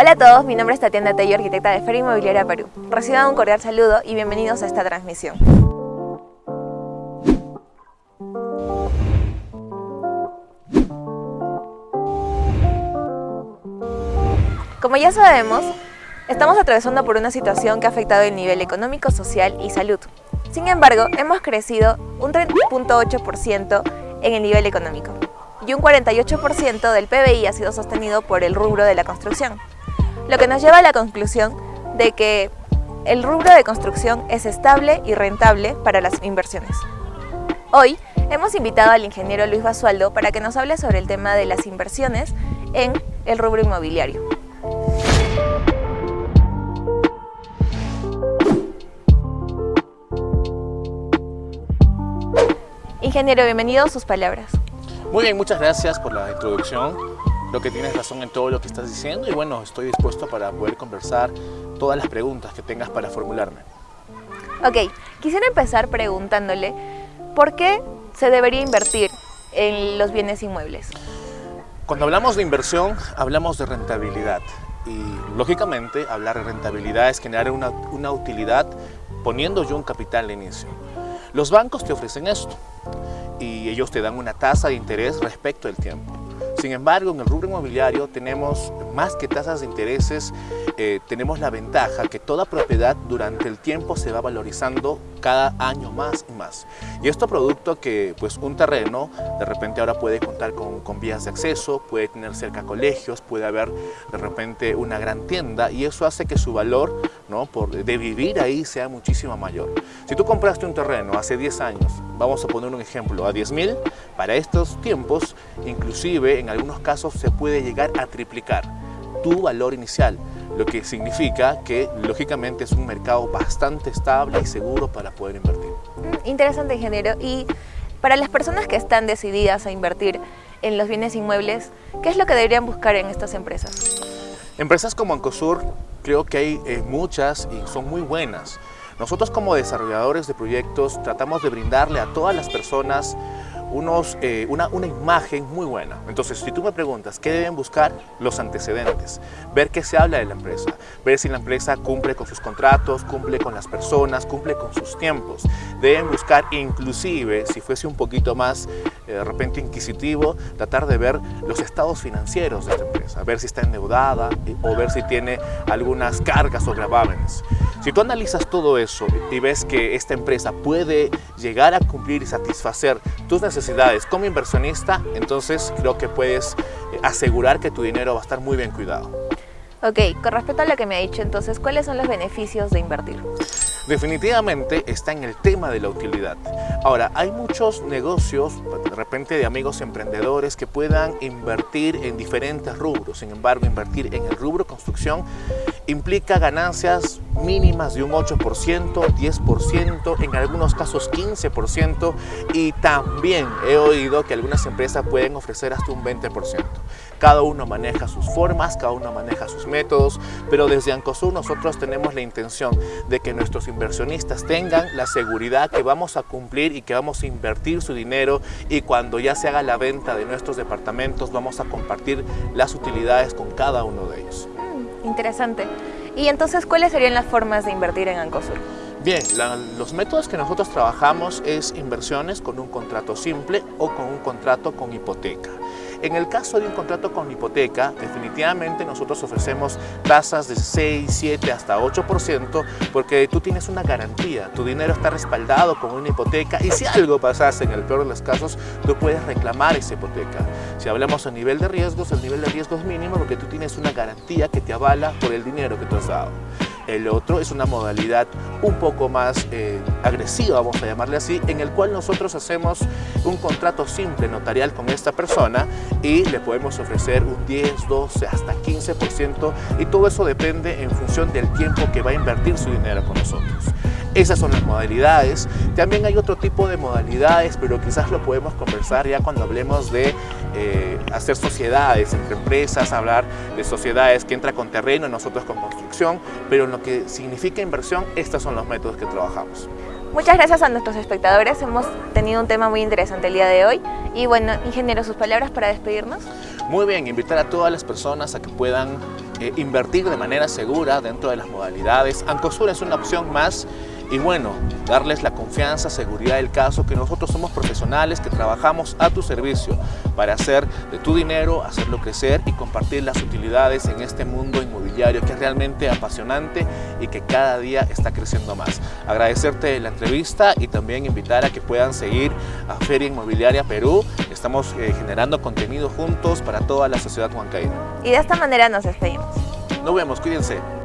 Hola a todos, mi nombre es Tatiana Tello, arquitecta de Feria Inmobiliaria Perú. Reciban un cordial saludo y bienvenidos a esta transmisión. Como ya sabemos, estamos atravesando por una situación que ha afectado el nivel económico, social y salud. Sin embargo, hemos crecido un 30.8% en el nivel económico y un 48% del PBI ha sido sostenido por el rubro de la construcción, lo que nos lleva a la conclusión de que el rubro de construcción es estable y rentable para las inversiones. Hoy hemos invitado al ingeniero Luis Basualdo para que nos hable sobre el tema de las inversiones en el rubro inmobiliario. Ingeniero, bienvenido a sus palabras. Muy bien, muchas gracias por la introducción. Lo que tienes razón en todo lo que estás diciendo y bueno, estoy dispuesto para poder conversar todas las preguntas que tengas para formularme. Ok, quisiera empezar preguntándole ¿por qué se debería invertir en los bienes inmuebles? Cuando hablamos de inversión, hablamos de rentabilidad y lógicamente hablar de rentabilidad es generar una, una utilidad poniendo yo un capital de inicio. Los bancos te ofrecen esto y ellos te dan una tasa de interés respecto al tiempo. Sin embargo, en el rubro inmobiliario tenemos más que tasas de intereses, eh, tenemos la ventaja que toda propiedad durante el tiempo se va valorizando cada año más y más. Y esto producto que pues un terreno de repente ahora puede contar con, con vías de acceso, puede tener cerca colegios, puede haber de repente una gran tienda y eso hace que su valor ¿no? Por, de vivir ahí sea muchísimo mayor. Si tú compraste un terreno hace 10 años, vamos a poner un ejemplo, a 10 mil, para estos tiempos, inclusive en algunos casos se puede llegar a triplicar tu valor inicial, lo que significa que lógicamente es un mercado bastante estable y seguro para poder invertir. Mm, interesante ingeniero y para las personas que están decididas a invertir en los bienes inmuebles, ¿qué es lo que deberían buscar en estas empresas? Empresas como Ancosur creo que hay eh, muchas y son muy buenas. Nosotros como desarrolladores de proyectos tratamos de brindarle a todas las personas unos, eh, una, una, imagen muy buena. Entonces, si tú me preguntas, ¿qué deben buscar? Los antecedentes. Ver qué se habla de la empresa. Ver si la empresa cumple con sus contratos, cumple con las personas, cumple con sus tiempos. Deben buscar, inclusive, si fuese un poquito más eh, de repente inquisitivo, tratar de ver los estados financieros de esta empresa. Ver si está endeudada eh, o ver si tiene algunas cargas o gravámenes. Si tú analizas todo eso y ves que esta empresa puede llegar a cumplir y satisfacer tus necesidades como inversionista, entonces creo que puedes eh, asegurar que tu dinero va a estar muy bien cuidado. Ok, con respecto a lo que me ha dicho, entonces, ¿cuáles son los beneficios de invertir? Definitivamente está en el tema de la utilidad. Ahora, hay muchos negocios, de repente de amigos emprendedores, que puedan invertir en diferentes rubros. Sin embargo, invertir en el rubro construcción implica ganancias mínimas de un 8%, 10%, en algunos casos 15% y también he oído que algunas empresas pueden ofrecer hasta un 20%. Cada uno maneja sus formas, cada uno maneja sus métodos, pero desde Ancosur nosotros tenemos la intención de que nuestros inversionistas tengan la seguridad que vamos a cumplir y que vamos a invertir su dinero y cuando ya se haga la venta de nuestros departamentos vamos a compartir las utilidades con cada uno de ellos. Mm, interesante. Y entonces, ¿cuáles serían las formas de invertir en Ancosur? Bien, la, los métodos que nosotros trabajamos es inversiones con un contrato simple o con un contrato con hipoteca. En el caso de un contrato con hipoteca, definitivamente nosotros ofrecemos tasas de 6, 7 hasta 8% porque tú tienes una garantía, tu dinero está respaldado con una hipoteca y si algo pasase en el peor de los casos, tú puedes reclamar esa hipoteca. Si hablamos a nivel de riesgos, el nivel de riesgo es mínimo porque tú tienes una garantía que te avala por el dinero que tú has dado. El otro es una modalidad un poco más eh, agresiva, vamos a llamarle así, en el cual nosotros hacemos un contrato simple notarial con esta persona y le podemos ofrecer un 10, 12, hasta 15% y todo eso depende en función del tiempo que va a invertir su dinero con nosotros. Esas son las modalidades. También hay otro tipo de modalidades, pero quizás lo podemos conversar ya cuando hablemos de eh, hacer sociedades entre empresas, hablar de sociedades que entra con terreno, nosotros con construcción, pero en lo que significa inversión, estos son los métodos que trabajamos. Muchas gracias a nuestros espectadores, hemos tenido un tema muy interesante el día de hoy y bueno, ingeniero, sus palabras para despedirnos. Muy bien, invitar a todas las personas a que puedan eh, invertir de manera segura dentro de las modalidades. Ancosur es una opción más y bueno, darles la confianza, seguridad del caso, que nosotros somos profesionales, que trabajamos a tu servicio para hacer de tu dinero, hacerlo crecer y compartir las utilidades en este mundo inmobiliario que es realmente apasionante y que cada día está creciendo más. Agradecerte la entrevista y también invitar a que puedan seguir a Feria Inmobiliaria Perú. Estamos eh, generando contenido juntos para toda la sociedad huancaína. Y de esta manera nos despedimos. Nos vemos, cuídense.